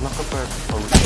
Одна хп получил.